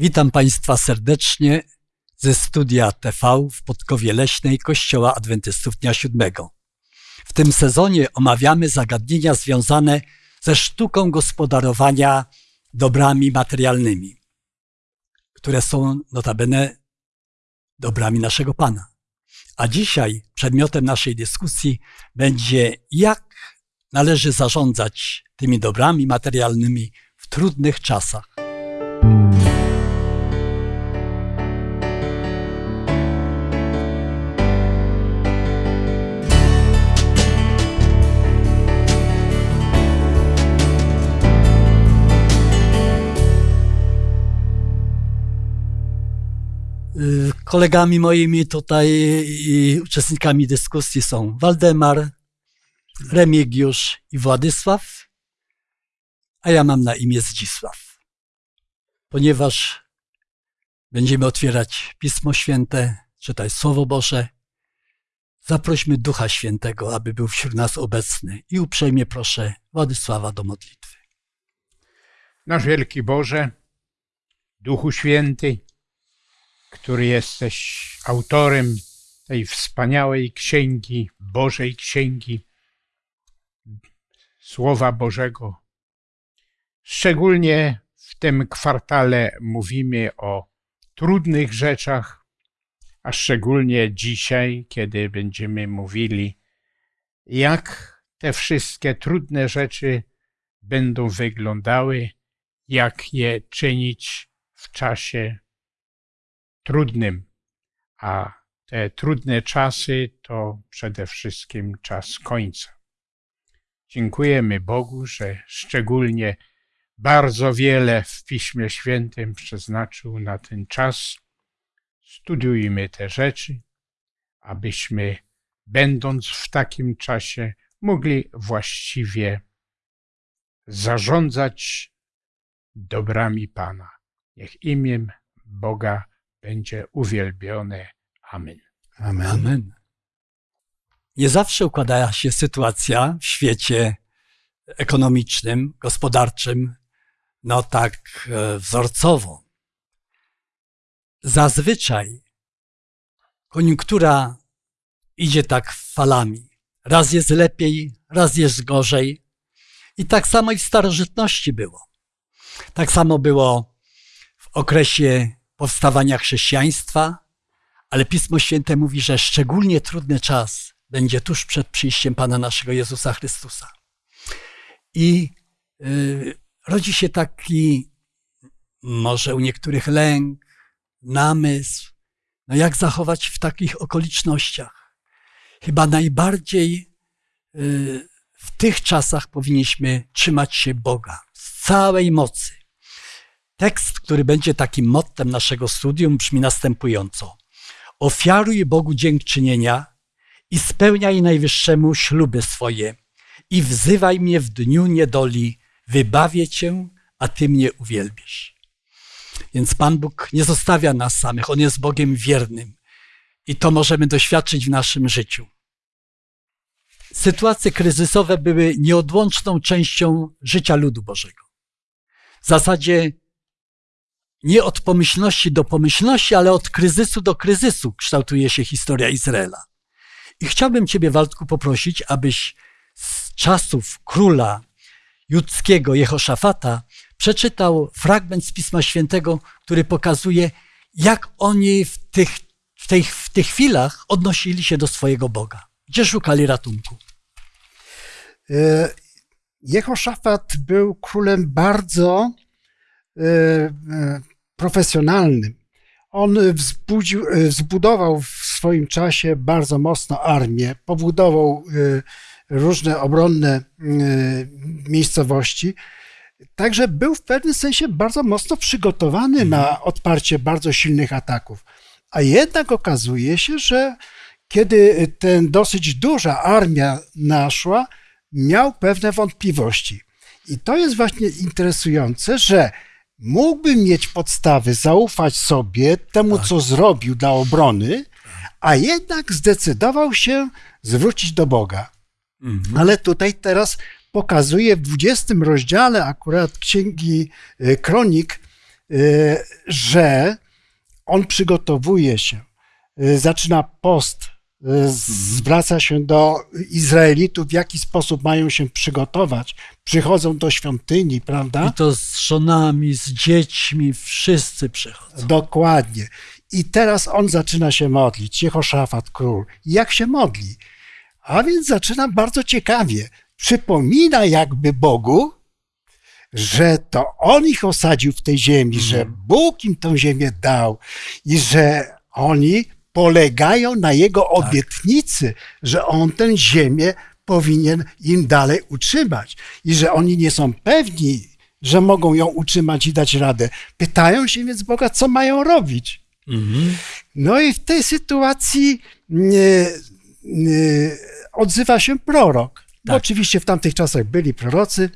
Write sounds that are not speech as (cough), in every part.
Witam Państwa serdecznie ze studia TV w Podkowie Leśnej Kościoła Adwentystów Dnia Siódmego. W tym sezonie omawiamy zagadnienia związane ze sztuką gospodarowania dobrami materialnymi, które są notabene dobrami naszego Pana. A dzisiaj przedmiotem naszej dyskusji będzie, jak należy zarządzać tymi dobrami materialnymi w trudnych czasach. Kolegami moimi tutaj i uczestnikami dyskusji są Waldemar, Remigiusz i Władysław, a ja mam na imię Zdzisław. Ponieważ będziemy otwierać Pismo Święte, czytać Słowo Boże, zaprośmy Ducha Świętego, aby był wśród nas obecny i uprzejmie proszę Władysława do modlitwy. Nasz wielki Boże, Duchu Święty, który jesteś autorem tej wspaniałej księgi, Bożej Księgi, Słowa Bożego. Szczególnie w tym kwartale mówimy o trudnych rzeczach, a szczególnie dzisiaj, kiedy będziemy mówili, jak te wszystkie trudne rzeczy będą wyglądały, jak je czynić w czasie trudnym, a te trudne czasy to przede wszystkim czas końca. Dziękujemy Bogu, że szczególnie bardzo wiele w Piśmie Świętym przeznaczył na ten czas. Studiujmy te rzeczy, abyśmy, będąc w takim czasie, mogli właściwie zarządzać dobrami Pana. Niech imię Boga będzie uwielbione. Amen. Amen. Amen. Nie zawsze układa się sytuacja w świecie ekonomicznym, gospodarczym, no tak e, wzorcowo. Zazwyczaj koniunktura idzie tak falami. Raz jest lepiej, raz jest gorzej. I tak samo i w starożytności było. Tak samo było w okresie powstawania chrześcijaństwa, ale Pismo Święte mówi, że szczególnie trudny czas będzie tuż przed przyjściem Pana naszego Jezusa Chrystusa. I y, rodzi się taki, może u niektórych lęk, namysł, no jak zachować w takich okolicznościach. Chyba najbardziej y, w tych czasach powinniśmy trzymać się Boga z całej mocy Tekst, który będzie takim mottem naszego studium, brzmi następująco. Ofiaruj Bogu dziękczynienia i spełniaj Najwyższemu śluby swoje i wzywaj mnie w dniu niedoli, wybawię Cię, a Ty mnie uwielbisz. Więc Pan Bóg nie zostawia nas samych, On jest Bogiem wiernym i to możemy doświadczyć w naszym życiu. Sytuacje kryzysowe były nieodłączną częścią życia ludu Bożego. W zasadzie nie od pomyślności do pomyślności, ale od kryzysu do kryzysu kształtuje się historia Izraela. I chciałbym Ciebie, Waldku, poprosić, abyś z czasów króla judzkiego Jehoszafata przeczytał fragment z Pisma Świętego, który pokazuje, jak oni w tych, w tych, w tych chwilach odnosili się do swojego Boga. Gdzie szukali ratunku? E, Jehoszafat był królem bardzo profesjonalnym. On wzbudził, wzbudował w swoim czasie bardzo mocno armię, pobudował różne obronne miejscowości. Także był w pewnym sensie bardzo mocno przygotowany na mhm. odparcie bardzo silnych ataków. A jednak okazuje się, że kiedy ten dosyć duża armia naszła, miał pewne wątpliwości. I to jest właśnie interesujące, że mógłby mieć podstawy zaufać sobie, temu, tak. co zrobił dla obrony, a jednak zdecydował się zwrócić do Boga. Mhm. Ale tutaj teraz pokazuje w 20 rozdziale akurat Księgi e, Kronik, y, że on przygotowuje się, y, zaczyna post, zwraca się do Izraelitów, w jaki sposób mają się przygotować. Przychodzą do świątyni, prawda? I to z żonami, z dziećmi, wszyscy przychodzą. Dokładnie. I teraz on zaczyna się modlić, Jehoszafat król. Jak się modli? A więc zaczyna bardzo ciekawie. Przypomina jakby Bogu, że to on ich osadził w tej ziemi, że Bóg im tę ziemię dał i że oni polegają na jego obietnicy, że on tę ziemię powinien im dalej utrzymać i że oni nie są pewni, że mogą ją utrzymać i dać radę. Pytają się więc Boga, co mają robić. Mhm. No i w tej sytuacji nie, nie, odzywa się prorok. Tak. oczywiście w tamtych czasach byli prorocy.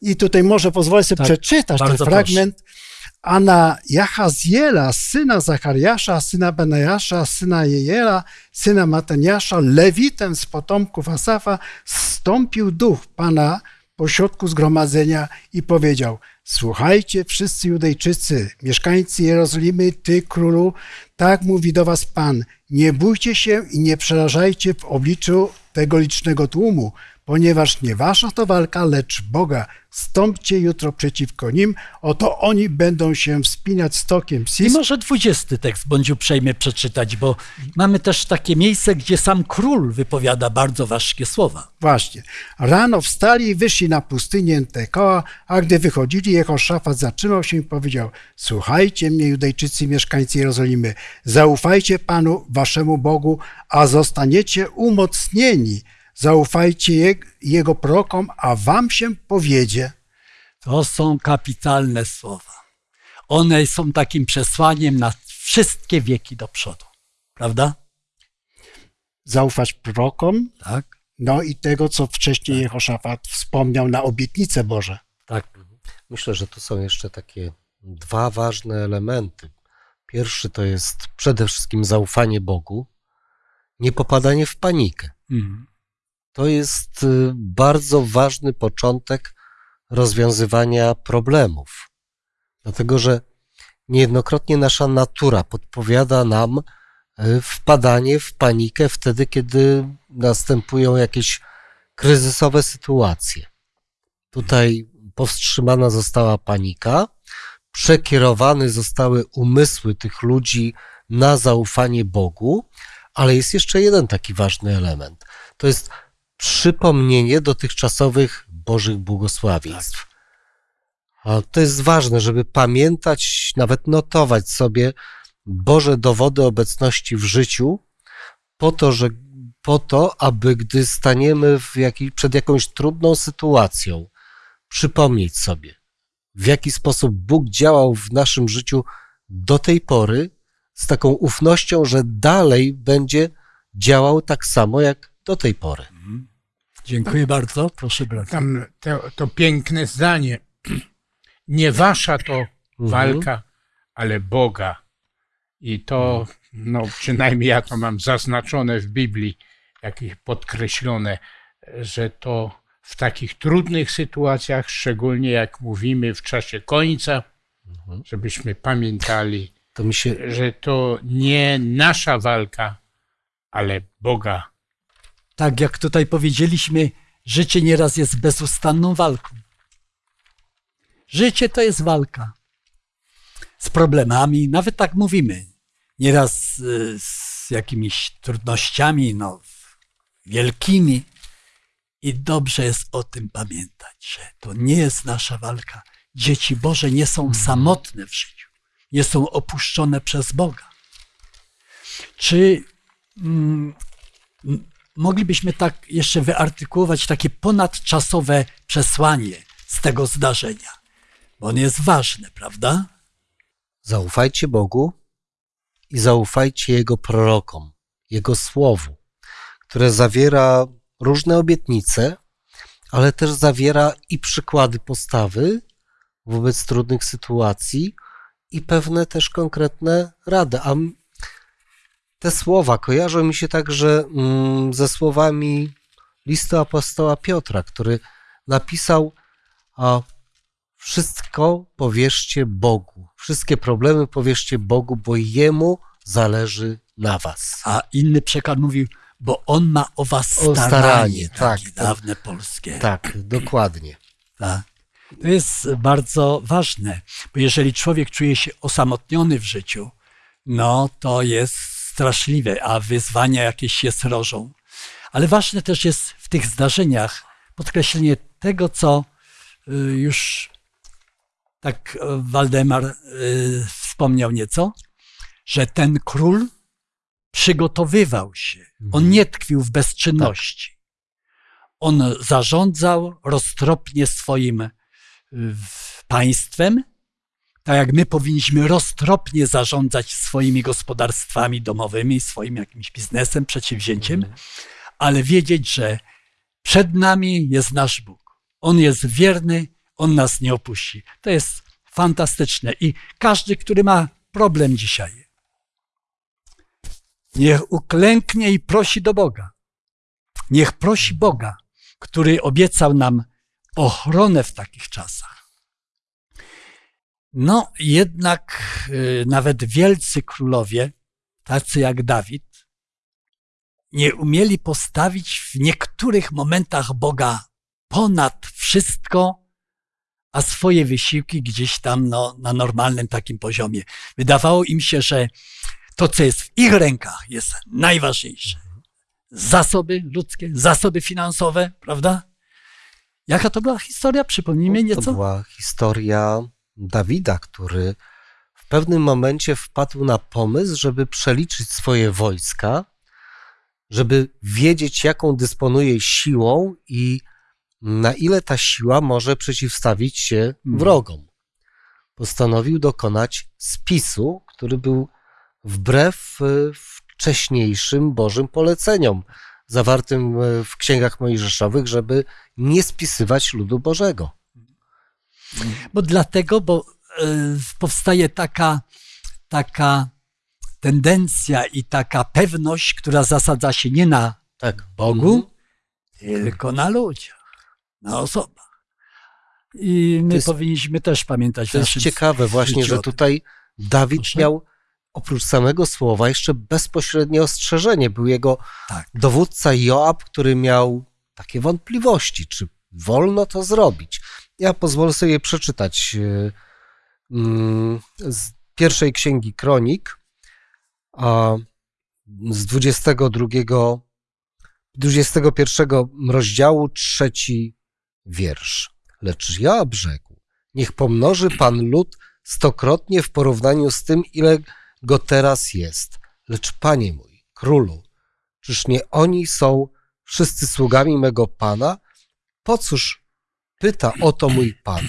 I tutaj może pozwolę sobie Tak, przeczytać ten fragment. A na Jachaziela, syna Zachariasza, syna Benajasza, syna Jejela, syna Mataniasza, lewitem z potomków Asafa, stąpił duch Pana pośrodku zgromadzenia i powiedział: Słuchajcie, wszyscy Judejczycy, mieszkańcy Jerozolimy, ty królu, tak mówi do was Pan: Nie bójcie się i nie przerażajcie w obliczu tego licznego tłumu, ponieważ nie wasza to walka, lecz Boga. Stąpcie jutro przeciwko nim, oto oni będą się wspinać stokiem I Sis. może dwudziesty tekst bądź uprzejmy przeczytać, bo mamy też takie miejsce, gdzie sam król wypowiada bardzo ważkie słowa. Właśnie. Rano wstali i wyszli na pustynię Tekoa, a gdy wychodzili, Jehoszafat zatrzymał się i powiedział: Słuchajcie mnie, Judejczycy, mieszkańcy Jerozolimy, zaufajcie Panu, waszemu Bogu, a zostaniecie umocnieni. Zaufajcie je, Jego prorokom, a wam się powiedzie. To są kapitalne słowa. One są takim przesłaniem na wszystkie wieki do przodu. Prawda? Zaufać prorokom, Tak. no i tego, co wcześniej Jehoszafat wspomniał na obietnice Boże. Tak. Myślę, że tu są jeszcze takie dwa ważne elementy. Pierwszy to jest przede wszystkim zaufanie Bogu, nie popadanie w panikę. Mhm. To jest y, bardzo ważny początek rozwiązywania problemów. Dlatego, że niejednokrotnie nasza natura podpowiada nam y, wpadanie w panikę wtedy, kiedy następują jakieś kryzysowe sytuacje. Tutaj powstrzymana została panika, przekierowane zostały umysły tych ludzi na zaufanie Bogu, ale jest jeszcze jeden taki ważny element. To jest przypomnienie dotychczasowych Bożych błogosławieństw. A to jest ważne, żeby pamiętać, nawet notować sobie Boże dowody obecności w życiu, po to, że, po to aby gdy staniemy w jakiej, przed jakąś trudną sytuacją, przypomnieć sobie, w jaki sposób Bóg działał w naszym życiu do tej pory, z taką ufnością, że dalej będzie działał tak samo jak do tej pory. Dziękuję bardzo. Proszę bardzo. Tam to, to piękne zdanie. Nie wasza to walka, ale Boga. I to, no przynajmniej ja to mam zaznaczone w Biblii, jakieś podkreślone, że to w takich trudnych sytuacjach, szczególnie jak mówimy w czasie końca, żebyśmy pamiętali, To się że to nie nasza walka, ale Boga. Tak jak tutaj powiedzieliśmy, życie nieraz jest bezustanną walką. Życie to jest walka z problemami, nawet tak mówimy. Nieraz y, z jakimiś trudnościami, no, wielkimi. I dobrze jest o tym pamiętać, że to nie jest nasza walka. Dzieci Boże nie są samotne w życiu, nie są opuszczone przez Boga. Czy mm, moglibyśmy tak jeszcze wyartykułować takie ponadczasowe przesłanie z tego zdarzenia? Bo on jest ważny, prawda? zaufajcie Bogu i zaufajcie Jego prorokom, Jego słowu, które zawiera różne obietnice, ale też zawiera i przykłady postawy wobec trudnych sytuacji i pewne też konkretne rady. A te słowa kojarzą mi się także mm, ze słowami listu apostoła Piotra, który napisał wszystko powierzcie Bogu. Wszystkie problemy powierzcie Bogu, bo Jemu zależy na was. A inny przekaz mówił, bo on ma o was O staranie. staranie, takie tak. dawne polskie. Tak, dokładnie. Tak. To jest bardzo ważne, bo jeżeli człowiek czuje się osamotniony w życiu, no to jest straszliwe, a wyzwania jakieś się srożą. Ale ważne też jest w tych zdarzeniach podkreślenie tego, co y, już tak e, Waldemar y, wspomniał nieco, że ten król przygotowywał się. On nie tkwił w bezczynności. On zarządzał roztropnie swoim y, państwem, tak jak my powinniśmy roztropnie zarządzać swoimi gospodarstwami domowymi, swoim jakimś biznesem, przedsięwzięciem, ale wiedzieć, że przed nami jest nasz Bóg. On jest wierny, on nas nie opuści. To jest fantastyczne. I każdy, który ma problem dzisiaj, niech uklęknie i prosi do Boga. Niech prosi Boga, który obiecał nam ochronę w takich czasach. No, jednak y, nawet wielcy królowie, tacy jak Dawid, nie umieli postawić w niektórych momentach Boga ponad wszystko, a swoje wysiłki gdzieś tam no, na normalnym takim poziomie. Wydawało im się, że to, co jest w ich rękach, jest najważniejsze. Zasoby ludzkie, zasoby finansowe, prawda? Jaka to była historia? Przypomnijmy To nieco. była historia Dawida, który w pewnym momencie wpadł na pomysł, żeby przeliczyć swoje wojska, żeby wiedzieć, jaką dysponuje siłą i na ile ta siła może przeciwstawić się Mhm. wrogom. Postanowił dokonać spisu, który był wbrew e, wcześniejszym Bożym poleceniom zawartym e, w księgach mojżeszowych, żeby nie spisywać ludu Bożego. Bo dlatego, bo e, powstaje taka, taka tendencja i taka pewność, która zasadza się nie na Tak. Bogu, tylko na ludziach, na osobach. I my jest- powinniśmy też pamiętać To jest ciekawe właśnie, że tutaj Dawid Proszę? miał oprócz samego słowa jeszcze bezpośrednie ostrzeżenie. Był jego Tak. dowódca Joab, który miał takie wątpliwości, czy wolno to zrobić. Ja pozwolę sobie przeczytać e, mm, z pierwszej księgi Kronik, a z 22, 21 rozdziału, trzeci wiersz. Lecz Joab rzekł, niech pomnoży Pan lud stokrotnie w porównaniu z tym, ile go teraz jest. Lecz Panie mój, królu, czyż nie oni są wszyscy sługami mego Pana? Po cóż pyta o to mój Pan?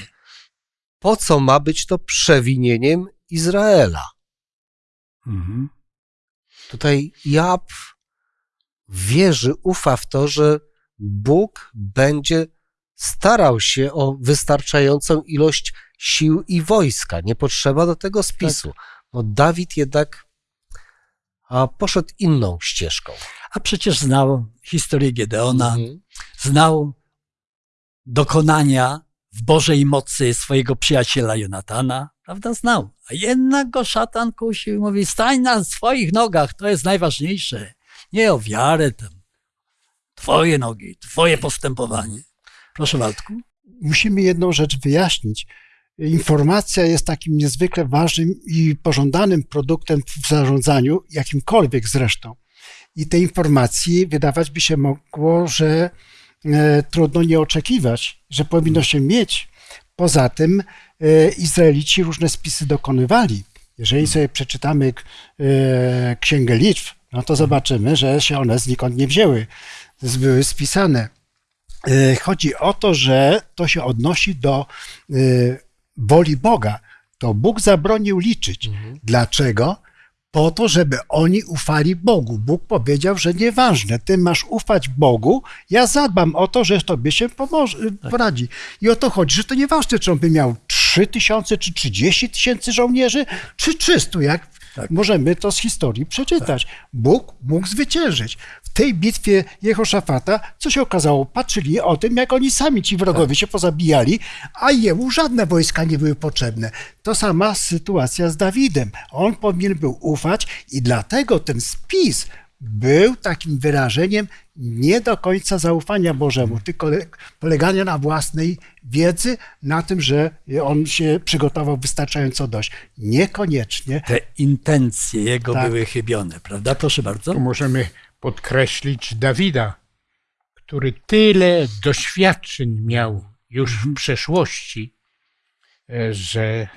Po co ma być to przewinieniem Izraela? Mhm. Tutaj Joab wierzy, ufa w to, że Bóg będzie starał się o wystarczającą ilość sił i wojska. Nie potrzeba do tego spisu. No Dawid jednak a, poszedł inną ścieżką. A przecież znał historię Gedeona, Mhm. znał dokonania w Bożej mocy swojego przyjaciela Jonatana, prawda? Znał. A jednak go szatan kusił i mówi, stań na swoich nogach, to jest najważniejsze. Nie o wiarę tam. Twoje nogi, twoje postępowanie. Proszę Waldku. musimy jedną rzecz wyjaśnić. Informacja jest takim niezwykle ważnym i pożądanym produktem w zarządzaniu, jakimkolwiek zresztą. I tej informacji wydawać by się mogło, że trudno nie oczekiwać, że powinno się mieć. Poza tym e, Izraelici różne spisy dokonywali. Jeżeli sobie przeczytamy e, Księgę Liczb, no to zobaczymy, że się one znikąd nie wzięły. Były spisane. E, Chodzi o to, że to się odnosi do e, woli Boga. To Bóg zabronił liczyć. Dlaczego? Po to, żeby oni ufali Bogu. Bóg powiedział, że nieważne, ty masz ufać Bogu, ja zadbam o to, że tobie się pomoże, poradzi. I o to chodzi, że to nieważne, czy on by miał 3 tysiące, czy 30 tysięcy żołnierzy, czy 300, jak Tak. Możemy to z historii przeczytać. Bóg mógł zwyciężyć. W tej bitwie Jehoszafata, co się okazało, patrzyli o tym, jak oni sami, ci wrogowie, Tak. się pozabijali, a jemu żadne wojska nie były potrzebne. To sama sytuacja z Dawidem. On powinien był ufać i dlatego ten spis był takim wyrażeniem nie do końca zaufania Bożemu, tylko le- polegania na własnej wiedzy, na tym, że on się przygotował wystarczająco dość. Niekoniecznie. Te intencje jego Tak. były chybione, prawda? Proszę bardzo. Tu możemy podkreślić Dawida, który tyle doświadczeń miał już w przeszłości, e, że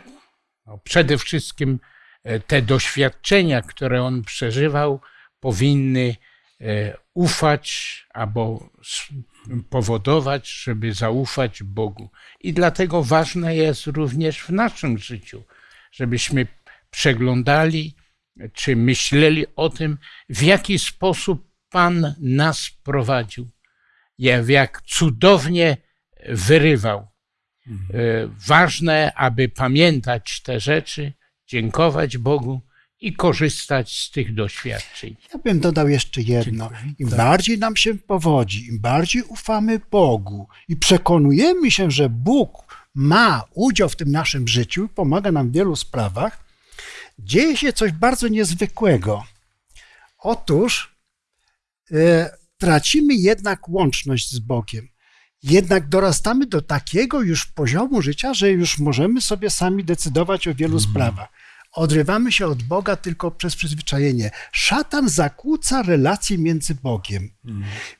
no przede wszystkim e, te doświadczenia, które on przeżywał, powinny e, ufać albo powodować, żeby zaufać Bogu. I dlatego ważne jest również w naszym życiu, żebyśmy przeglądali czy myśleli o tym, w jaki sposób Pan nas prowadził, jak, cudownie wyrywał. E, Ważne, aby pamiętać te rzeczy, dziękować Bogu i korzystać z tych doświadczeń. Ja bym dodał jeszcze jedno. Im Tak. bardziej nam się powodzi, im bardziej ufamy Bogu i przekonujemy się, że Bóg ma udział w tym naszym życiu, pomaga nam w wielu sprawach, dzieje się coś bardzo niezwykłego. Otóż e, tracimy jednak łączność z Bogiem. Jednak dorastamy do takiego już poziomu życia, że już możemy sobie sami decydować o wielu sprawach. Odrywamy się od Boga tylko przez przyzwyczajenie. Szatan zakłóca relacje między Bogiem.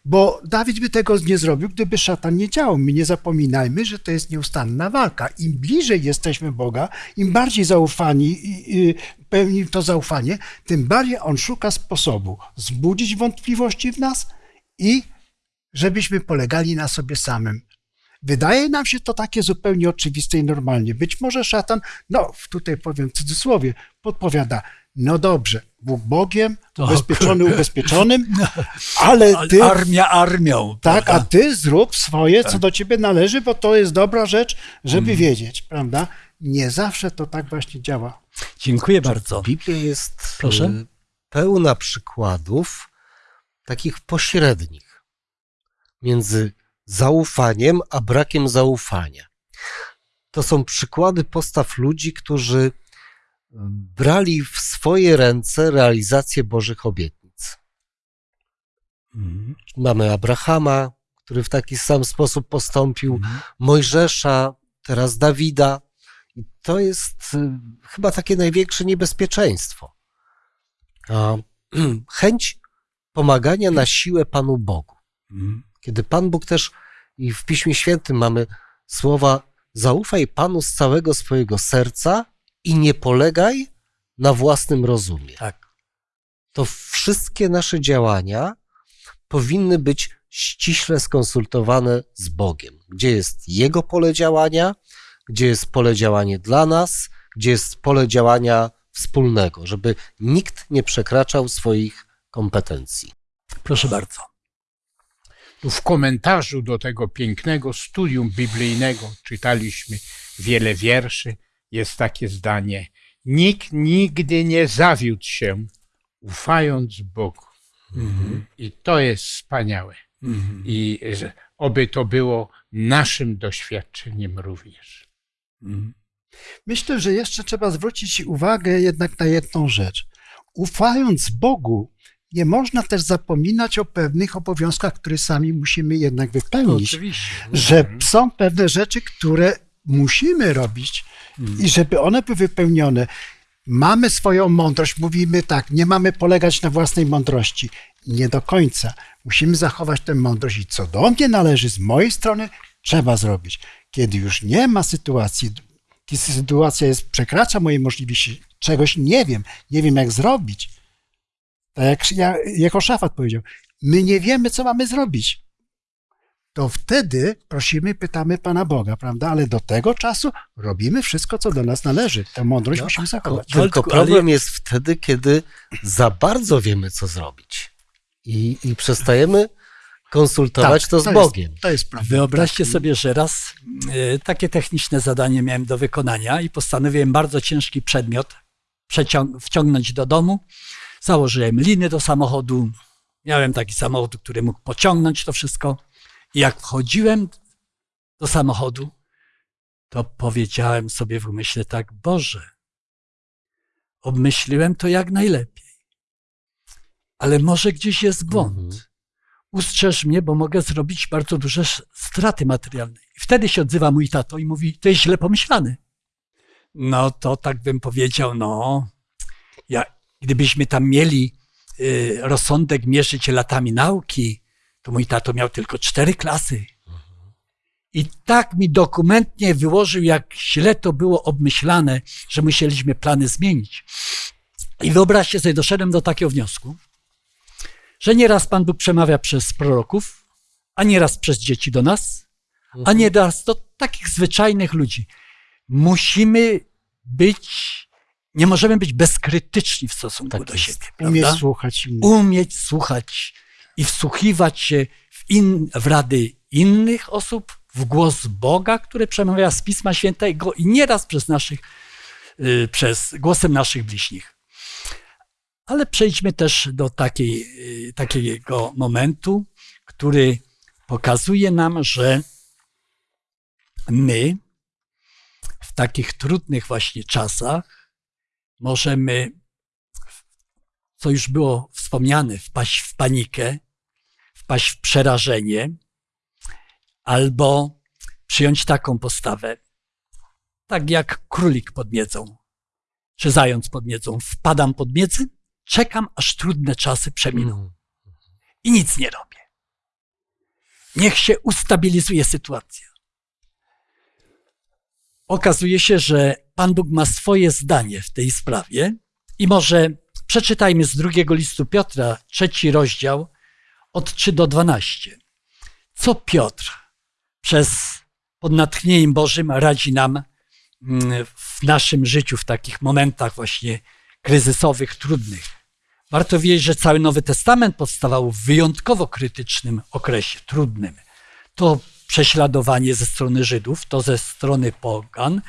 Bo Dawid by tego nie zrobił, gdyby szatan nie działał. My nie zapominajmy, że to jest nieustanna walka. Im bliżej jesteśmy Boga, im bardziej zaufani pełni to zaufanie, tym bardziej on szuka sposobu zbudzić wątpliwości w nas i żebyśmy polegali na sobie samym. Wydaje nam się to takie zupełnie oczywiste i normalnie. Być może szatan, no tutaj powiem w cudzysłowie, podpowiada, no dobrze, Bóg Bogiem, To- ubezpieczony ubezpieczonym, (laughs) ale Ale ty, Armia armią. tak, a prawda? ty zrób swoje, co do ciebie należy, bo to jest dobra rzecz, żeby wiedzieć, prawda? Nie zawsze to tak właśnie działa. Dziękuję bardzo. Biblia jest Proszę? y, pełna przykładów takich pośrednich między zaufaniem a brakiem zaufania. To są przykłady postaw ludzi, którzy brali w swoje ręce realizację Bożych obietnic. Mhm. Mamy Abrahama, który w taki sam sposób postąpił, Mhm. Mojżesza, teraz Dawida. I to jest y, chyba takie największe niebezpieczeństwo. A, (clears throat) chęć pomagania na siłę Panu Bogu. Mhm. Kiedy Pan Bóg też, i w Piśmie Świętym mamy słowa: zaufaj Panu z całego swojego serca i nie polegaj na własnym rozumie Tak. to wszystkie nasze działania powinny być ściśle skonsultowane z Bogiem. Gdzie jest Jego pole działania, gdzie jest pole działania dla nas, gdzie jest pole działania wspólnego, żeby nikt nie przekraczał swoich kompetencji. Proszę bardzo. Tu w komentarzu do tego pięknego studium biblijnego czytaliśmy wiele wierszy. Jest takie zdanie: Nikt nigdy nie zawiódł się, ufając Bogu. I to jest wspaniałe. Mhm. I oby to było naszym doświadczeniem również. Mhm. Myślę, że jeszcze trzeba zwrócić uwagę jednak na jedną rzecz. Ufając Bogu, nie można też zapominać o pewnych obowiązkach, które sami musimy jednak wypełnić. Oczywiście. Że są pewne rzeczy, które musimy robić i żeby one były wypełnione. Mamy swoją mądrość, mówimy tak, nie mamy polegać na własnej mądrości. Nie do końca. Musimy zachować tę mądrość i co do mnie należy, z mojej strony, trzeba zrobić. Kiedy już nie ma sytuacji, kiedy sytuacja jest, przekracza moje możliwości, czegoś nie wiem, nie wiem jak zrobić, tak jak, ja- jako szafat powiedział, my nie wiemy, co mamy zrobić to wtedy prosimy, pytamy Pana Boga, prawda? Ale do tego czasu robimy wszystko, co do nas należy. Tę mądrość No, musimy zachować. Tylko problem jest wtedy, kiedy za bardzo wiemy, co zrobić i, i przestajemy konsultować to z Tak, to Bogiem. Jest, to jest prawda. Wyobraźcie Tak. sobie, że raz e, takie techniczne zadanie miałem do wykonania i postanowiłem bardzo ciężki przedmiot wciągnąć do domu. Założyłem liny do samochodu. Miałem taki samochód, który mógł pociągnąć to wszystko. I jak wchodziłem do samochodu, to powiedziałem sobie w umyśle tak, Boże, obmyśliłem to jak najlepiej. Ale może gdzieś jest błąd. Mhm. Ustrzeż mnie, bo mogę zrobić bardzo duże straty materialne. I wtedy się odzywa mój tato i mówi, to jest źle pomyślane. No to tak bym powiedział, no, ja, gdybyśmy tam mieli y, rozsądek mierzyć latami nauki, to mój tato miał tylko cztery klasy. I tak mi dokumentnie wyłożył, jak źle to było obmyślane, że musieliśmy plany zmienić. I wyobraźcie sobie, doszedłem do takiego wniosku, że nieraz Pan Bóg przemawia przez proroków, a nieraz przez dzieci do nas, a nieraz do takich zwyczajnych ludzi. Musimy być, nie możemy być bezkrytyczni w stosunku Tak do jest. siebie. Umieć prawda? słuchać innych. umieć słuchać i wsłuchiwać się w, in, w rady innych osób, w głos Boga, który przemawia z Pisma Świętego i nieraz przez naszych, y, przez głosem naszych bliźnich. Ale przejdźmy też do takiej, y, takiego momentu, który pokazuje nam, że my w takich trudnych właśnie czasach możemy co już było wspomniane, wpaść w panikę, wpaść w przerażenie, albo przyjąć taką postawę, tak jak królik pod miedzą, czy zając pod miedzą. Wpadam pod miedzę, czekam, aż trudne czasy przeminą Mhm. i nic nie robię. Niech się ustabilizuje sytuacja. Okazuje się, że Pan Bóg ma swoje zdanie w tej sprawie i może przeczytajmy z drugiego listu Piotra, trzeci rozdział, od 3 do 12. Co Piotr przez pod natchnieniem Bożym radzi nam mm, w naszym życiu, w takich momentach właśnie kryzysowych, trudnych. Warto wiedzieć, że cały Nowy Testament powstawał w wyjątkowo krytycznym okresie, trudnym. To prześladowanie ze strony Żydów, to ze strony pogan,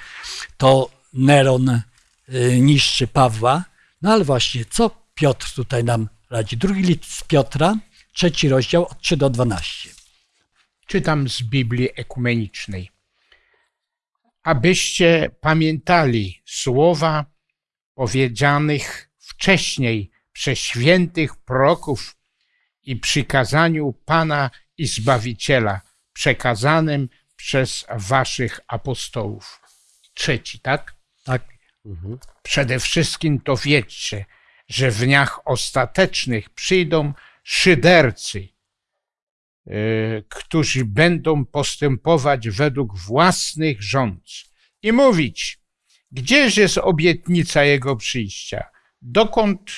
to Neron y, niszczy Pawła. No ale właśnie, co Piotr tutaj nam radzi? Drugi list Piotra, trzeci rozdział, od 3 do 12. Czytam z Biblii Ekumenicznej. Abyście pamiętali słowa powiedzianych wcześniej przez świętych proroków i przykazaniu Pana i Zbawiciela, przekazanym przez waszych apostołów. Trzeci, tak? Tak, Mhm. Przede wszystkim to wiedzcie, że w dniach ostatecznych przyjdą szydercy, y, którzy będą postępować według własnych rządz i mówić, gdzież jest obietnica Jego przyjścia? Dokąd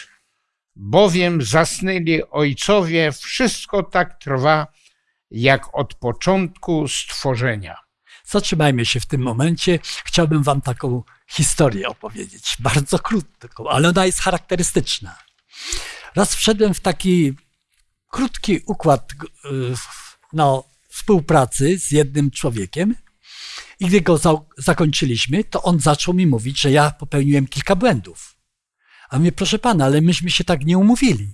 bowiem zasnęli ojcowie, wszystko tak trwa, jak od początku stworzenia. zatrzymajmy się w tym momencie. Chciałbym Wam taką historię opowiedzieć, bardzo krótką, ale ona jest charakterystyczna. Raz wszedłem w taki krótki układ y, no, współpracy z jednym człowiekiem i gdy go za zakończyliśmy, to on zaczął mi mówić, że ja popełniłem kilka błędów. A mnie, proszę pana, ale myśmy się tak nie umówili.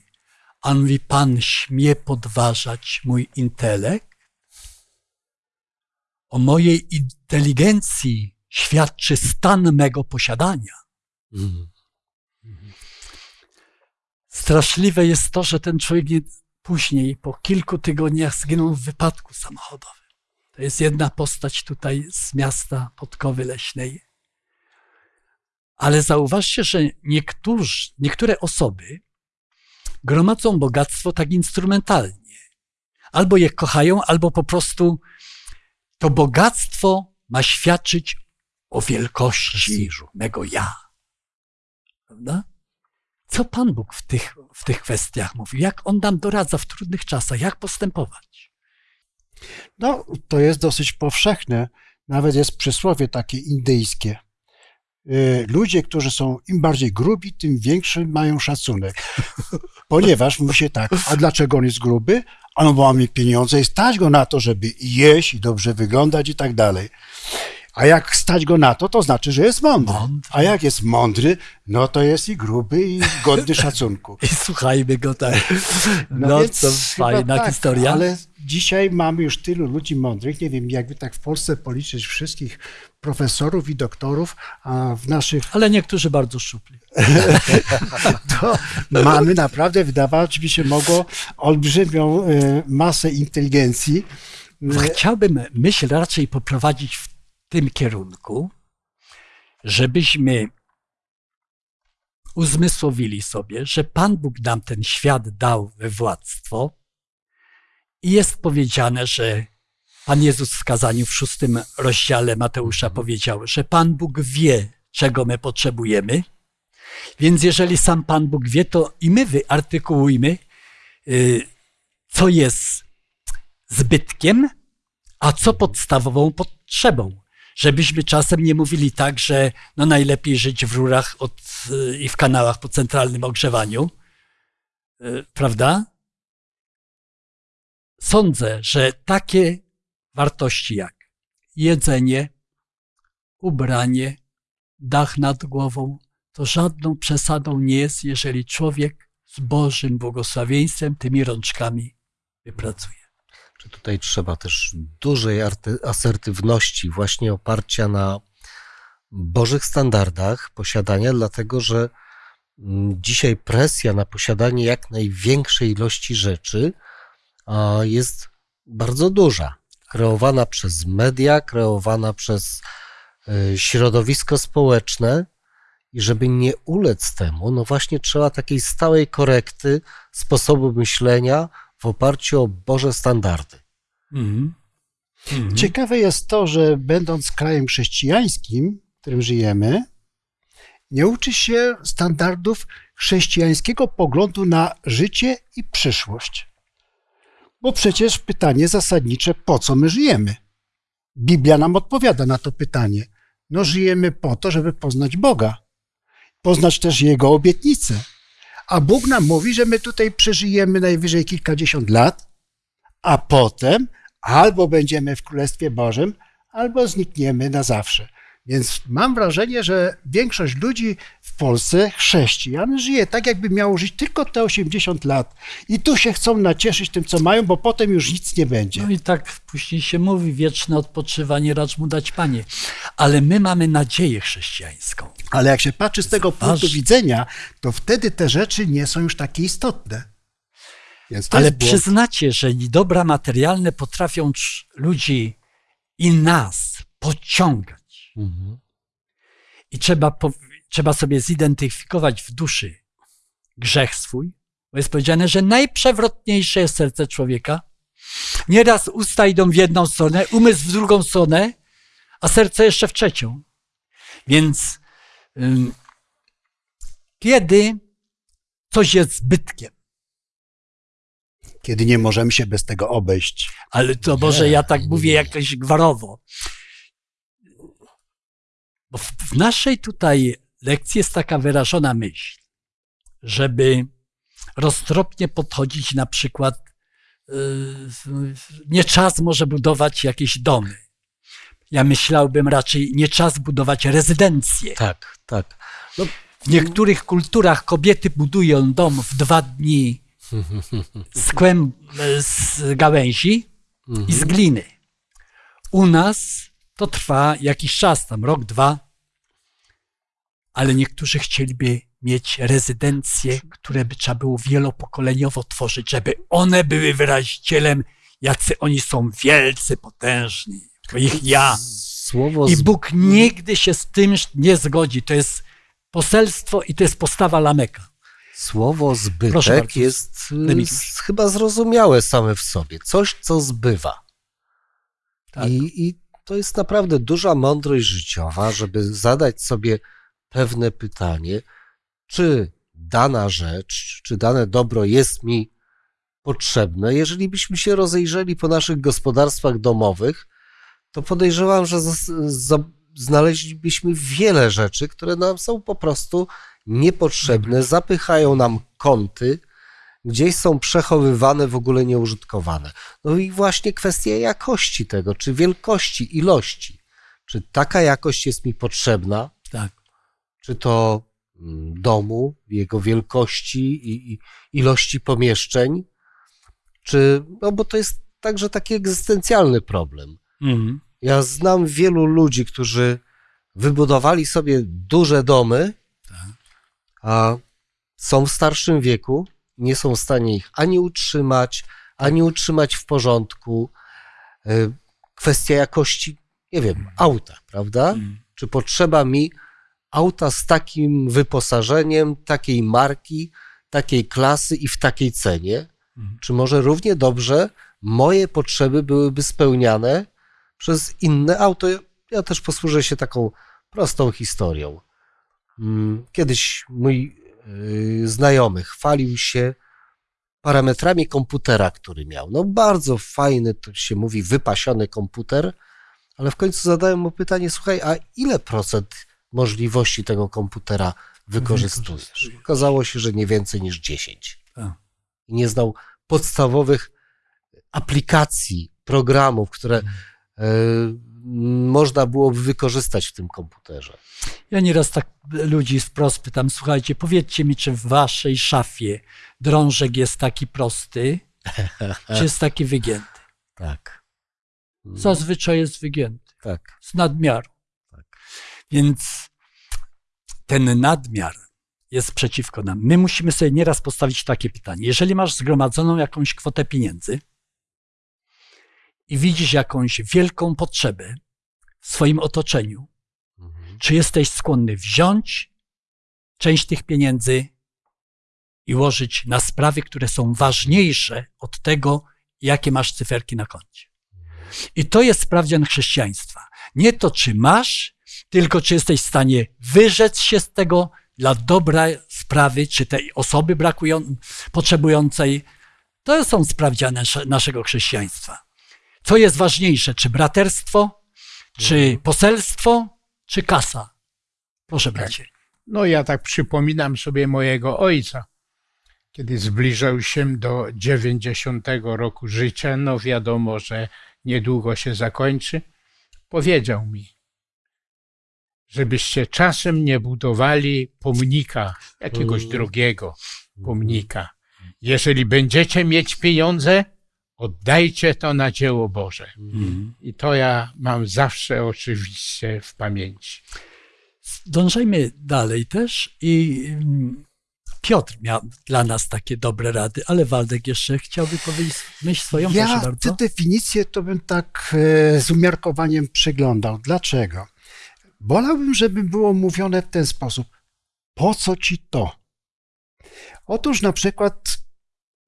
A mówi, pan śmie podważać mój intelekt? O mojej inteligencji świadczy stan mego posiadania. Mhm. Straszliwe jest to, że ten człowiek nie, później, po kilku tygodniach, zginął w wypadku samochodowym. To jest jedna postać tutaj z miasta Podkowy Leśnej. Ale zauważcie, że niektórzy, niektóre osoby gromadzą bogactwo tak instrumentalnie. Albo je kochają, albo po prostu to bogactwo ma świadczyć o wielkości mego ja. Prawda? Co Pan Bóg w tych, w tych kwestiach mówi? Jak On nam doradza w trudnych czasach? Jak postępować? No, to jest dosyć powszechne. Nawet jest przysłowie takie indyjskie. Y, Ludzie, którzy są im bardziej grubi, tym większy mają szacunek. Ponieważ mówi się tak, a dlaczego on jest gruby? A no bo mamy pieniądze i stać go na to, żeby jeść i dobrze wyglądać i tak dalej. A jak stać go na to, to znaczy, że jest mądry. Mądry. A jak jest mądry, no to jest i gruby, i godny (laughs) szacunku. I słuchajmy go tak. No, No, więc to fajna tak, historia. Ale dzisiaj mamy już tylu ludzi mądrych. Nie wiem, jakby tak w Polsce policzyć wszystkich profesorów i doktorów, a w naszych Ale niektórzy bardzo szczupli. (laughs) (laughs) to mamy naprawdę, wydawać by się mogło, olbrzymią e, masę inteligencji. Chciałbym myśl raczej poprowadzić w tym kierunku, żebyśmy uzmysłowili sobie, że Pan Bóg nam ten świat dał we władztwo i jest powiedziane, że Pan Jezus w kazaniu w szóstym rozdziale Mateusza powiedział, że Pan Bóg wie, czego my potrzebujemy, więc jeżeli sam Pan Bóg wie, to i my wyartykułujmy, y, co jest zbytkiem, a co podstawową potrzebą. Żebyśmy czasem nie mówili tak, że no najlepiej żyć w rurach od, i w kanałach po centralnym ogrzewaniu, y, prawda? Sądzę, że takie wartości jak jedzenie, ubranie, dach nad głową, to żadną przesadą nie jest, jeżeli człowiek z Bożym błogosławieństwem tymi rączkami wypracuje. Czy tutaj trzeba też dużej asertywności, właśnie oparcia na Bożych standardach posiadania, dlatego że mm, dzisiaj presja na posiadanie jak największej ilości rzeczy jest bardzo duża. Kreowana przez media, kreowana przez y, środowisko społeczne. I żeby nie ulec temu, no właśnie trzeba takiej stałej korekty sposobu myślenia w oparciu o Boże standardy. Mhm. Mhm. Ciekawe jest to, że będąc krajem chrześcijańskim, w którym żyjemy, nie uczy się standardów chrześcijańskiego poglądu na życie i przyszłość. Bo przecież pytanie zasadnicze, po co my żyjemy? Biblia nam odpowiada na to pytanie. No, żyjemy po to, żeby poznać Boga, poznać też Jego obietnice. A Bóg nam mówi, że my tutaj przeżyjemy najwyżej kilkadziesiąt lat, a potem albo będziemy w Królestwie Bożym, albo znikniemy na zawsze. Więc mam wrażenie, że większość ludzi w Polsce, chrześcijan, żyje tak, jakby miało żyć tylko te 80 lat. I tu się chcą nacieszyć tym, co mają, bo potem już nic nie będzie. No i tak później się mówi, wieczne odpoczywanie racz mu dać Panie. Ale my mamy nadzieję chrześcijańską. Ale jak się patrzy z tego punktu ważne. widzenia, to wtedy te rzeczy nie są już takie istotne. Ale przyznacie, że dobra materialne potrafią ludzi i nas pociągać. I trzeba, po, trzeba sobie zidentyfikować w duszy grzech swój, bo jest powiedziane, że najprzewrotniejsze jest serce człowieka. Nieraz usta idą w jedną stronę, umysł w drugą stronę, a serce jeszcze w trzecią. Więc ym, kiedy coś jest zbytkiem, Kiedy nie możemy się bez tego obejść. Ale to może ja tak mówię jakoś gwarowo. Bo w, naszej tutaj lekcji jest taka wyrażona myśl, żeby roztropnie podchodzić na przykład, yy, nie czas może budować jakieś domy. Ja myślałbym raczej, nie czas budować rezydencje. Tak, tak. No, W niektórych kulturach kobiety budują dom w dwa dni z, kłem, z gałęzi i z gliny. U nas to trwa jakiś czas, tam rok, dwa, ale niektórzy chcieliby mieć rezydencje, które by trzeba było wielopokoleniowo tworzyć, żeby one były wyrazicielem, jacy oni są wielcy, potężni. To ich ja. Słowo I z... Bóg nigdy się z tym nie zgodzi. To jest poselstwo i to jest postawa Lameka. Słowo Proszę zbytek bardzo, jest y, chyba zrozumiałe same w sobie. Coś, co zbywa. Tak. I, I to jest naprawdę duża mądrość życiowa, żeby zadać sobie pewne pytanie, czy dana rzecz, czy dane dobro jest mi potrzebne. Jeżeli byśmy się rozejrzeli po naszych gospodarstwach domowych, to podejrzewam, że znaleźlibyśmy wiele rzeczy, które nam są po prostu niepotrzebne, zapychają nam kąty, gdzieś są przechowywane, w ogóle nieużytkowane. No i właśnie kwestia jakości tego, czy wielkości, ilości. czy taka jakość jest mi potrzebna, Tak. czy to mm, domu, jego wielkości i, i ilości pomieszczeń, czy, no bo to jest także taki egzystencjalny problem. Mhm. Ja znam wielu ludzi, którzy wybudowali sobie duże domy, Tak. a są w starszym wieku, nie są w stanie ich ani utrzymać, ani utrzymać w porządku. Y, Kwestia jakości, nie wiem, auta, prawda? Mhm. Czy potrzeba mi auta z takim wyposażeniem, takiej marki, takiej klasy i w takiej cenie? Mhm. Czy może równie dobrze moje potrzeby byłyby spełniane przez inne auto? Ja- Ja też posłużę się taką prostą historią. Mm, Kiedyś mój yy, znajomy chwalił się parametrami komputera, który miał. No bardzo fajny, to się mówi, wypasiony komputer, ale w końcu zadałem mu pytanie, słuchaj, a ile procent możliwości tego komputera wykorzystujesz? Okazało się, że nie więcej niż 10. Tak. I nie znał podstawowych aplikacji, programów, które Mhm. Można byłoby wykorzystać w tym komputerze. Ja nieraz tak ludzi wprost pytam, słuchajcie, powiedzcie mi, czy w waszej szafie drążek jest taki prosty, (laughs) czy jest taki wygięty? Tak. Zazwyczaj jest wygięty, Tak. z nadmiaru. Tak. Więc ten nadmiar jest przeciwko nam. My musimy sobie nieraz postawić takie pytanie. Jeżeli masz zgromadzoną jakąś kwotę pieniędzy i widzisz jakąś wielką potrzebę w swoim otoczeniu, Mhm. czy jesteś skłonny wziąć część tych pieniędzy i łożyć na sprawy, które są ważniejsze od tego, jakie masz cyferki na koncie. I to jest sprawdzian chrześcijaństwa. Nie to, czy masz, tylko czy jesteś w stanie wyrzec się z tego dla dobra sprawy, czy tej osoby brakują, potrzebującej. To są sprawdziane nasze- naszego chrześcijaństwa. Co jest ważniejsze, czy braterstwo, czy poselstwo, czy kasa? Proszę, bracie. No ja tak przypominam sobie mojego ojca, kiedy zbliżał się do 90 roku życia, no wiadomo, że niedługo się zakończy, powiedział mi, żebyście czasem nie budowali pomnika, jakiegoś Mm. drogiego pomnika. Jeżeli będziecie mieć pieniądze, oddajcie to na dzieło Boże. Mhm. I to ja mam zawsze oczywiście w pamięci. Dążajmy dalej też i mm, Piotr miał dla nas takie dobre rady, ale Waldek jeszcze chciałby powiedzieć myśl swoją, proszę Ja bardzo. tę definicję to bym tak e, z umiarkowaniem przeglądał. Dlaczego? Wolałbym, żeby było mówione w ten sposób. Po co ci to? Otóż na przykład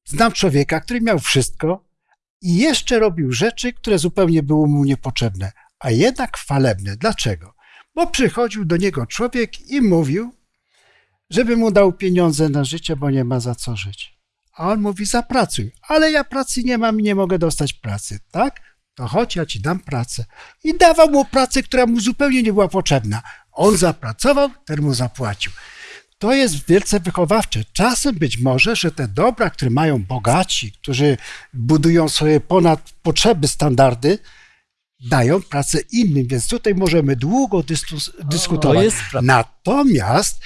znam człowieka, który miał wszystko i jeszcze robił rzeczy, które zupełnie były mu niepotrzebne, a jednak chwalebne. Dlaczego? Bo przychodził do niego człowiek i mówił, żeby mu dał pieniądze na życie, bo nie ma za co żyć. A on mówi, zapracuj. Ale ja pracy nie mam i nie mogę dostać pracy, tak? To chodź, ja ci dam pracę. I dawał mu pracę, która mu zupełnie nie była potrzebna. On zapracował, ten mu zapłacił. To jest wielce wychowawcze. Czasem być może, że te dobra, które mają bogaci, którzy budują sobie ponad potrzeby standardy, dają pracę innym, więc tutaj możemy długo dyskutować. Natomiast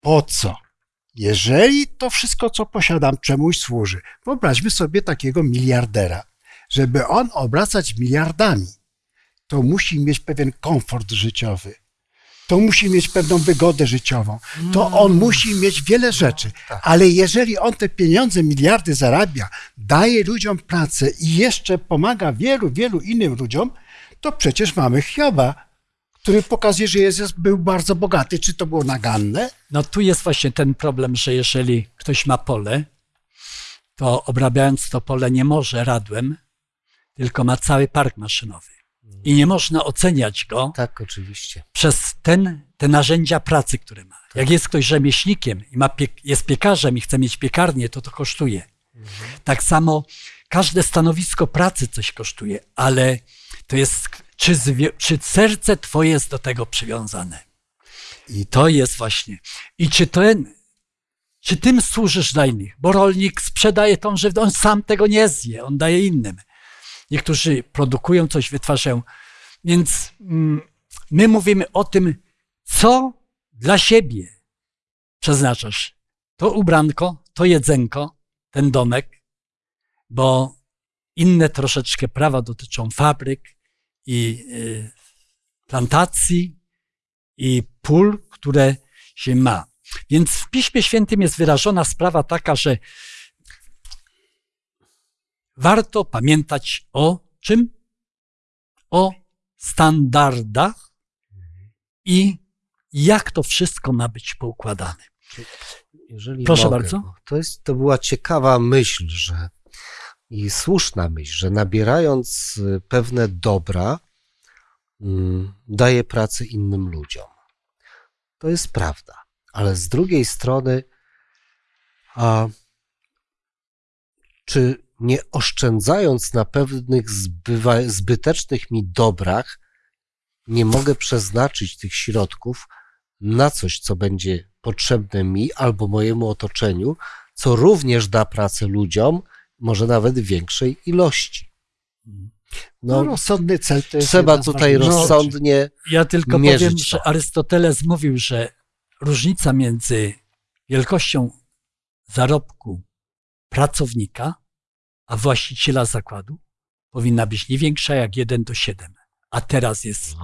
po co? Jeżeli to wszystko, co posiadam, czemuś służy, wyobraźmy sobie takiego miliardera. Żeby on obracać miliardami, to musi mieć pewien komfort życiowy. To musi mieć pewną wygodę życiową. To on musi mieć wiele rzeczy. Ale jeżeli on te pieniądze, miliardy zarabia, daje ludziom pracę i jeszcze pomaga wielu, wielu innym ludziom, to przecież mamy Hioba, który pokazuje, że Jezus był bardzo bogaty. Czy to było naganne? No tu jest właśnie ten problem, że jeżeli ktoś ma pole, to obrabiając to pole nie może radłem, tylko ma cały park maszynowy. I nie można oceniać go Tak, oczywiście. przez ten, te narzędzia pracy, które ma. Jak jest ktoś rzemieślnikiem i ma jest piekarzem i chce mieć piekarnię, to to kosztuje. Tak samo każde stanowisko pracy coś kosztuje, ale to jest, czy, czy serce twoje jest do tego przywiązane. I to jest właśnie. I czy ten, czy tym służysz dla innych? Bo rolnik sprzedaje tą żywność, on sam tego nie zje, on daje innym. Niektórzy produkują coś, wytwarzają. Więc mm, My mówimy o tym, co dla siebie przeznaczasz. To ubranko, to jedzenko, ten domek, bo inne troszeczkę prawa dotyczą fabryk i y, plantacji i pól, które się ma. Więc w Piśmie Świętym jest wyrażona sprawa taka, że warto pamiętać o czym? O standardach i jak to wszystko ma być poukładane. Jeżeli Proszę mogę, bardzo. To, jest, to była ciekawa myśl, że i słuszna myśl, że nabierając y, pewne dobra, mm, daje pracę innym ludziom. To jest prawda. Ale z drugiej strony, a czy nie oszczędzając na pewnych zbywa, zbytecznych mi dobrach, nie mogę przeznaczyć tych środków na coś, co będzie potrzebne mi albo mojemu otoczeniu, co również da pracę ludziom, może nawet w większej ilości. No, No, rozsądny cel to jest trzeba tutaj rozsądnie. Ja tylko powiem, to. że Arystoteles mówił, że różnica między wielkością zarobku pracownika a właściciela zakładu powinna być nie większa jak 1 do 7, a teraz jest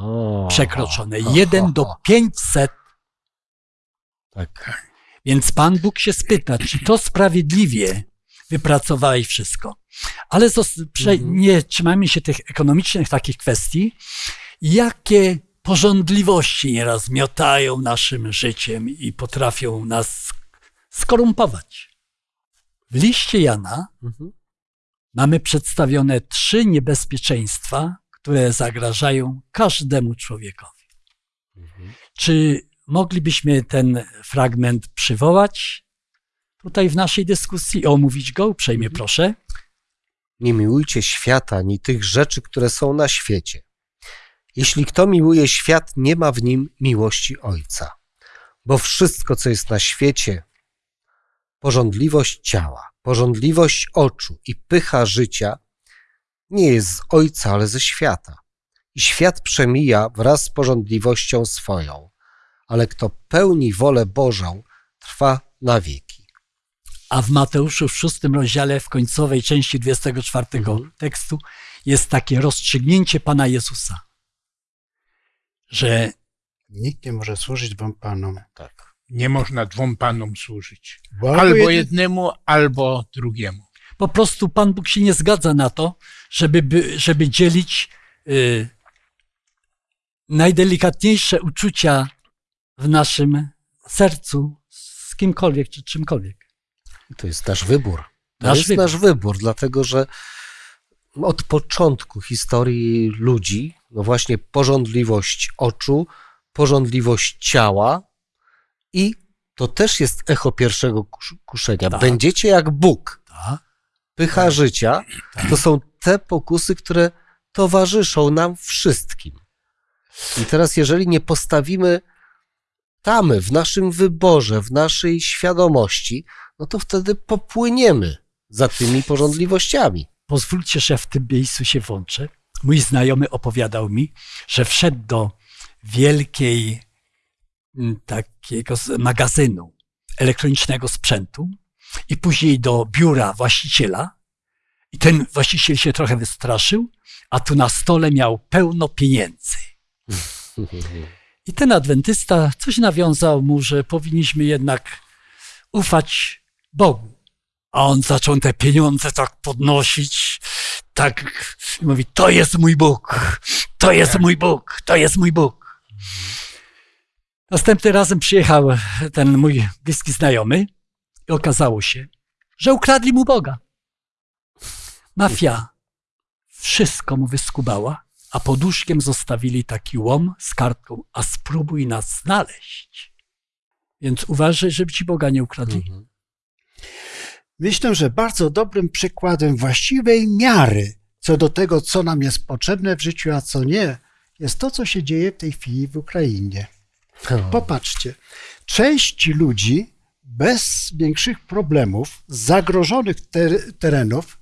przekroczone o, 1 o, do o. 500. Tak. Więc Pan Bóg się spyta, czy to sprawiedliwie wypracowałeś wszystko. Ale Mhm. nie trzymajmy się tych ekonomicznych takich kwestii. Jakie porządliwości nieraz miotają naszym życiem i potrafią nas skorumpować. W liście Jana Mhm. Mamy przedstawione trzy niebezpieczeństwa, które zagrażają każdemu człowiekowi. Mhm. Czy moglibyśmy ten fragment przywołać tutaj w naszej dyskusji, omówić go uprzejmie proszę? Nie miłujcie świata ani tych rzeczy, które są na świecie. Jeśli kto miłuje świat, nie ma w nim miłości Ojca. Bo wszystko, co jest na świecie, porządliwość ciała, porządliwość oczu i pycha życia, nie jest z Ojca, ale ze świata. I świat przemija wraz z porządliwością swoją, ale kto pełni wolę Bożą, trwa na wieki. A w Mateuszu w szóstym rozdziale, w końcowej części 24 Mhm. tekstu, jest takie rozstrzygnięcie Pana Jezusa, że Nikt nie może służyć wam panom. Tak. Nie można dwom panom służyć. Bo Albo jedni- jednemu, albo drugiemu. po prostu Pan Bóg się nie zgadza na to, żeby, by, żeby dzielić y, najdelikatniejsze uczucia w naszym sercu z kimkolwiek czy czymkolwiek. To jest nasz wybór. To Nasz jest wybór. nasz wybór, dlatego że od początku historii ludzi, no właśnie porządliwość oczu, porządliwość ciała i to też jest echo pierwszego kusz- kuszenia. Tak. Będziecie jak Bóg. Tak? Pycha życia to są te pokusy, które towarzyszą nam wszystkim. I teraz, jeżeli nie postawimy tamy w naszym wyborze, w naszej świadomości, no to wtedy popłyniemy za tymi porządliwościami. Pozwólcie, że w tym miejscu się włączę. Mój znajomy opowiadał mi, że wszedł do wielkiej takiego z- magazynu elektronicznego sprzętu i później do biura właściciela. I ten właściciel się trochę wystraszył, a tu na stole miał pełno pieniędzy. (laughs) I ten adwentysta coś nawiązał mu, że powinniśmy jednak ufać Bogu. A on zaczął te pieniądze tak podnosić, tak i mówi, to jest mój Bóg, to jest mój Bóg, to jest mój Bóg. Następnym razem przyjechał ten mój bliski znajomy i okazało się, że ukradli mu Boga. Mafia wszystko mu wyskubała, a pod łóżkiem zostawili taki łom z kartką, a spróbuj nas znaleźć. Więc uważaj, żeby ci Boga nie ukradli. Mhm. Myślę, że bardzo dobrym przykładem właściwej miary co do tego, co nam jest potrzebne w życiu, a co nie, jest to, co się dzieje w tej chwili w Ukrainie. Popatrzcie, część ludzi bez większych problemów zagrożonych ter- terenów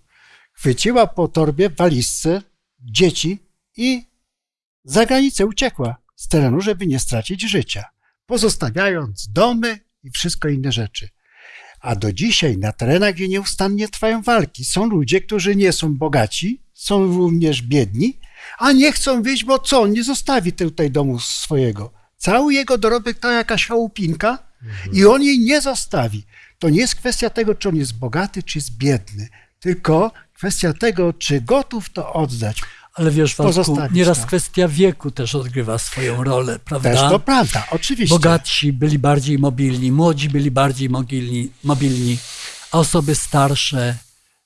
chwyciła po torbie, walizce dzieci i za granicę uciekła. z terenu, żeby nie stracić życia, pozostawiając domy i wszystko inne rzeczy. A do dzisiaj na terenach, gdzie nieustannie trwają walki, są ludzie, którzy nie są bogaci, są również biedni, a nie chcą wyjść, bo co? On nie zostawi tutaj domu swojego. Cały jego dorobek to jakaś chałupinka i on jej nie zostawi. To nie jest kwestia tego, czy on jest bogaty, czy jest biedny, tylko kwestia tego, czy gotów to oddać. Ale wiesz, Waldku, nieraz to. kwestia wieku też odgrywa swoją rolę, prawda? Też to prawda, oczywiście. Bogatsi byli bardziej mobilni, młodzi byli bardziej mobilni, mobilni a osoby starsze,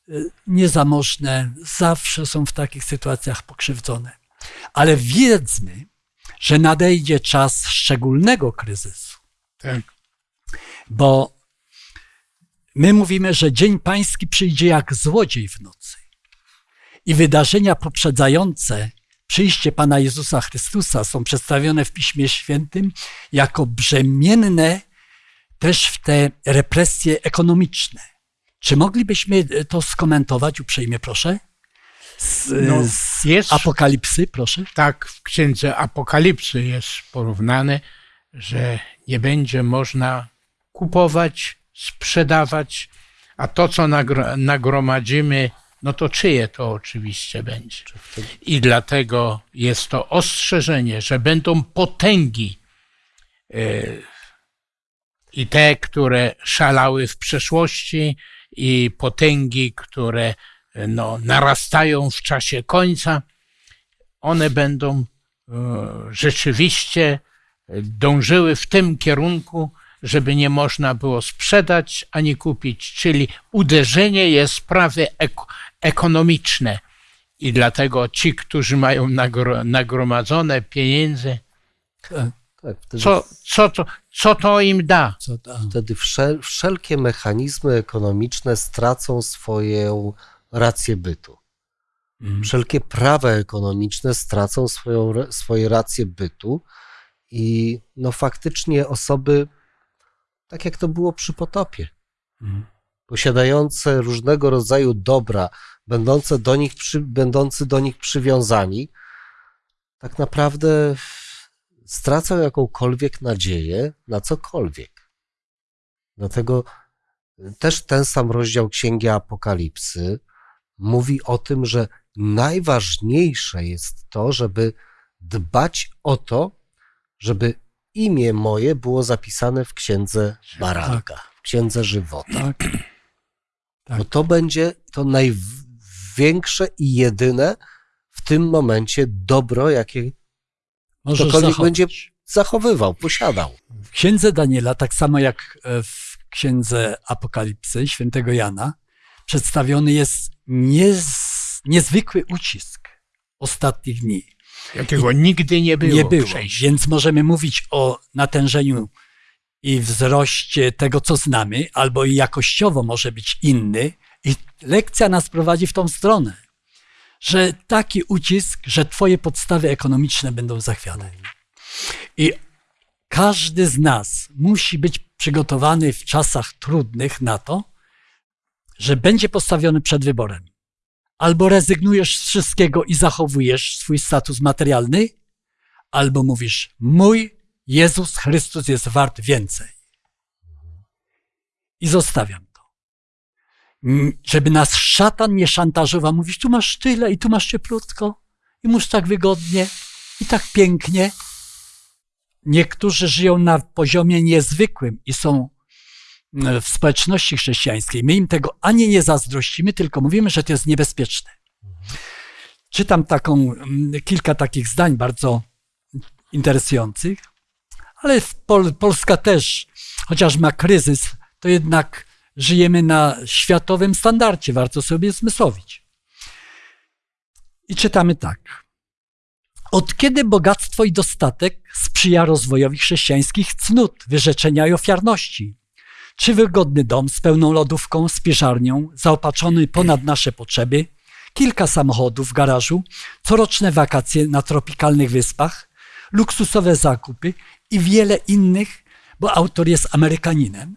y, niezamożne, zawsze są w takich sytuacjach pokrzywdzone. Ale wiedzmy, że nadejdzie czas szczególnego kryzysu, Tak. bo my mówimy, że Dzień Pański przyjdzie jak złodziej w nocy. I wydarzenia poprzedzające przyjście Pana Jezusa Chrystusa są przedstawione w Piśmie Świętym jako brzemienne też w te represje ekonomiczne. Czy moglibyśmy to skomentować uprzejmie, proszę? Z, No, z jest- Apokalipsy, proszę. Tak w księdze Apokalipsy jest porównane, że nie będzie można kupować, sprzedawać, a to, co nagro- nagromadzimy, no to czyje to oczywiście będzie. I dlatego jest to ostrzeżenie, że będą potęgi e, i te, które szalały w przeszłości, i potęgi, które no, narastają w czasie końca one będą e, rzeczywiście dążyły w tym kierunku, żeby nie można było sprzedać ani kupić, czyli uderzenie jest sprawy ek- ekonomiczne. I dlatego ci, którzy mają nagro- nagromadzone pieniędzy, Tak, wtedy, co, co, to, co to im da? Co wtedy wszel, wszelkie mechanizmy ekonomiczne stracą swoją rację bytu. mm, Wszelkie prawa ekonomiczne stracą swoją, swoje racje bytu i no faktycznie osoby, tak jak to było przy potopie, mm. posiadające różnego rodzaju dobra, będące do nich przy, będący do nich przywiązani, tak naprawdę stracą jakąkolwiek nadzieję na cokolwiek. Dlatego też ten sam rozdział Księgi Apokalipsy mówi o tym, że najważniejsze jest to, żeby dbać o to, żeby imię moje było zapisane w Księdze Baranka, w Księdze Żywota. Tak. Tak. Bo to będzie to największe i jedyne w tym momencie dobro, jakie Możesz ktokolwiek zachować. będzie zachowywał, posiadał. W księdze Daniela, tak samo jak e, w księdze Apokalipsy świętego Jana, przedstawiony jest niez, niezwykły ucisk ostatnich dni. Jakiego nigdy nie było. Nie było, więc możemy mówić o natężeniu i wzroście tego, co znamy, albo i jakościowo może być inny. I lekcja nas prowadzi w tą stronę, że taki ucisk, że twoje podstawy ekonomiczne będą zachwiane. I każdy z nas musi być przygotowany w czasach trudnych na to, że będzie postawiony przed wyborem. Albo rezygnujesz z wszystkiego i zachowujesz swój status materialny, albo mówisz: Mój Jezus Chrystus jest wart więcej. I zostawiam to. Żeby nas szatan nie szantażował, mówisz: Tu masz tyle i tu masz cieplutko, i masz tak wygodnie, i tak pięknie. Niektórzy żyją na poziomie niezwykłym i są w społeczności chrześcijańskiej. My im tego ani nie zazdrościmy, tylko mówimy, że to jest niebezpieczne. Czytam taką, mm, kilka takich zdań bardzo interesujących, ale Pol Polska też, chociaż ma kryzys, to jednak żyjemy na światowym standardzie, warto sobie zmysłowić. I czytamy tak. Od kiedy bogactwo i dostatek sprzyja rozwojowi chrześcijańskich cnót, wyrzeczenia i ofiarności? Czy wygodny dom z pełną lodówką, spiżarnią, zaopatrzony ponad nasze potrzeby, kilka samochodów w garażu, coroczne wakacje na tropikalnych wyspach, luksusowe zakupy i wiele innych, bo autor jest Amerykaninem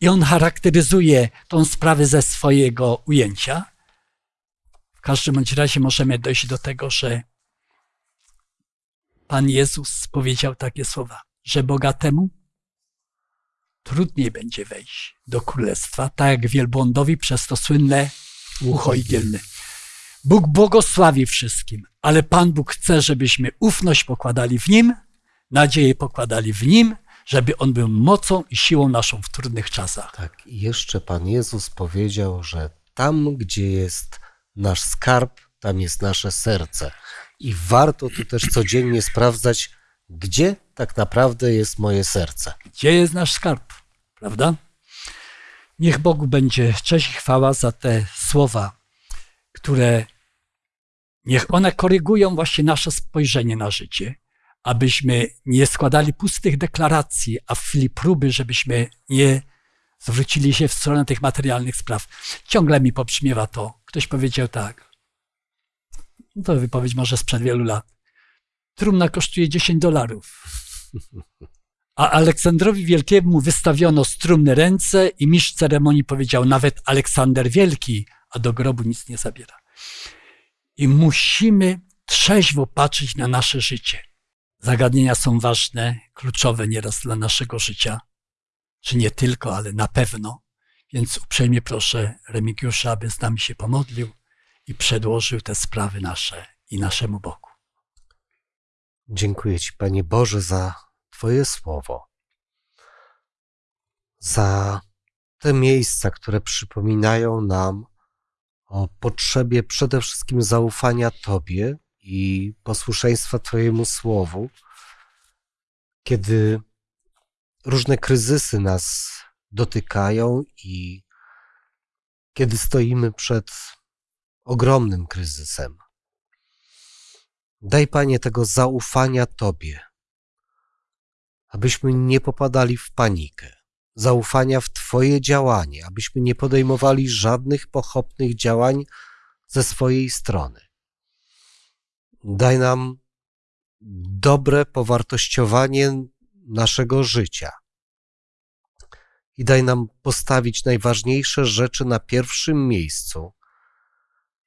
i on charakteryzuje tą sprawę ze swojego ujęcia. W każdym bądź razie możemy dojść do tego, że Pan Jezus powiedział takie słowa, że bogatemu trudniej będzie wejść do królestwa, tak jak wielbłądowi przez to słynne ucho igielne. Bóg błogosławi wszystkim, ale Pan Bóg chce, żebyśmy ufność pokładali w Nim, nadzieję pokładali w Nim, żeby On był mocą i siłą naszą w trudnych czasach. Tak, i jeszcze Pan Jezus powiedział, że tam, gdzie jest nasz skarb, tam jest nasze serce. I warto tu też codziennie sprawdzać, gdzie tak naprawdę jest moje serce. Gdzie jest nasz skarb? Prawda? Niech Bogu będzie cześć i chwała za te słowa, które niech one korygują właśnie nasze spojrzenie na życie, abyśmy nie składali pustych deklaracji, a w chwili próby, żebyśmy nie zwrócili się w stronę tych materialnych spraw. Ciągle mi pobrzmiewa to. Ktoś powiedział tak. No to wypowiedź może sprzed wielu lat. Trumna kosztuje 10 dolarów. A Aleksandrowi Wielkiemu wystawiono z trumny ręce i mistrz ceremonii powiedział nawet Aleksander Wielki, a do grobu nic nie zabiera. I musimy trzeźwo patrzeć na nasze życie. Zagadnienia są ważne, kluczowe nieraz dla naszego życia. Czy nie tylko, ale na pewno. Więc uprzejmie proszę Remigiusza, aby z nami się pomodlił i przedłożył te sprawy nasze i naszemu Bogu. Dziękuję Ci, Panie Boże, za Twoje słowo, za te miejsca, które przypominają nam o potrzebie przede wszystkim zaufania Tobie i posłuszeństwa Twojemu słowu, kiedy różne kryzysy nas dotykają i kiedy stoimy przed ogromnym kryzysem. Daj, Panie, tego zaufania Tobie, abyśmy nie popadali w panikę, zaufania w Twoje działanie, abyśmy nie podejmowali żadnych pochopnych działań ze swojej strony. Daj nam dobre powartościowanie naszego życia i daj nam postawić najważniejsze rzeczy na pierwszym miejscu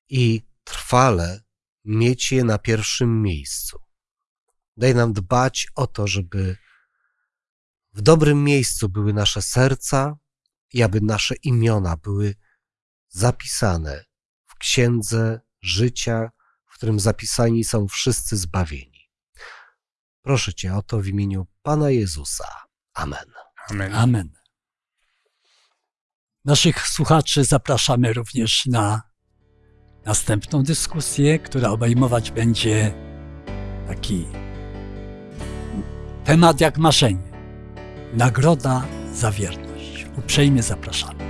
i trwale mieć je na pierwszym miejscu. Daj nam dbać o to, żeby w dobrym miejscu były nasze serca i aby nasze imiona były zapisane w księdze życia, w którym zapisani są wszyscy zbawieni. Proszę Cię o to w imieniu Pana Jezusa. Amen. Amen. Amen. Naszych słuchaczy zapraszamy również na następną dyskusję, która obejmować będzie taki temat jak marzenie. Nagroda za wierność. Uprzejmie zapraszamy.